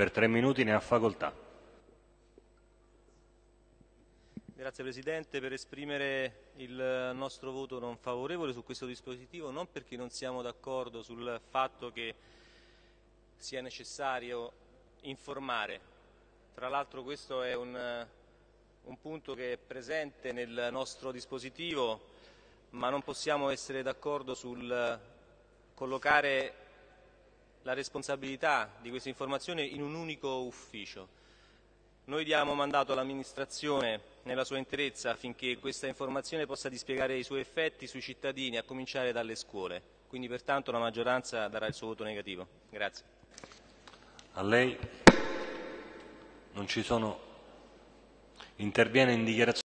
Per tre minuti ne ha facoltà. Grazie Presidente per esprimere il nostro voto non favorevole su questo dispositivo, non perché non siamo d'accordo sul fatto che sia necessario informare. Tra l'altro questo è un, un punto che è presente nel nostro dispositivo, ma non possiamo essere d'accordo sul collocare la responsabilità di questa informazione in un unico ufficio. Noi diamo mandato all'amministrazione nella sua interezza affinché questa informazione possa dispiegare i suoi effetti sui cittadini, a cominciare dalle scuole. Quindi pertanto la maggioranza darà il suo voto negativo. Grazie. A lei non ci sono. Interviene in dichiarazione.